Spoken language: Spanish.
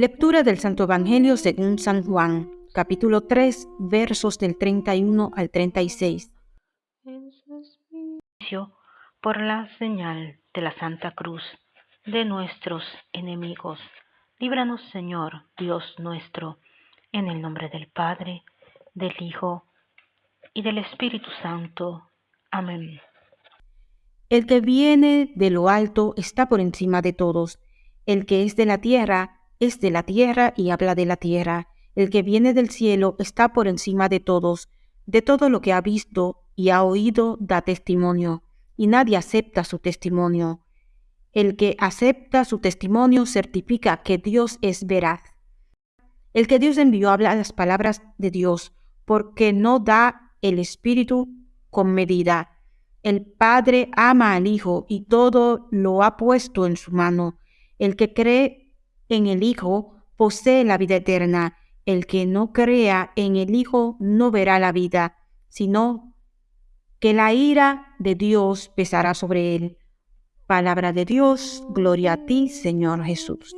Lectura del Santo Evangelio según San Juan, capítulo 3, versos del 31 al 36. Por la señal de la Santa Cruz de nuestros enemigos, líbranos Señor, Dios nuestro, en el nombre del Padre, del Hijo y del Espíritu Santo. Amén. El que viene de lo alto está por encima de todos. El que es de la tierra es de la tierra y habla de la tierra. El que viene del cielo está por encima de todos. De todo lo que ha visto y ha oído da testimonio, y nadie acepta su testimonio. El que acepta su testimonio certifica que Dios es veraz. El que Dios envió habla las palabras de Dios, porque no da el Espíritu con medida. El Padre ama al Hijo y todo lo ha puesto en su mano. El que cree en el Hijo posee la vida eterna. El que no crea en el Hijo no verá la vida, sino que la ira de Dios pesará sobre él. Palabra de Dios, gloria a ti, Señor Jesús.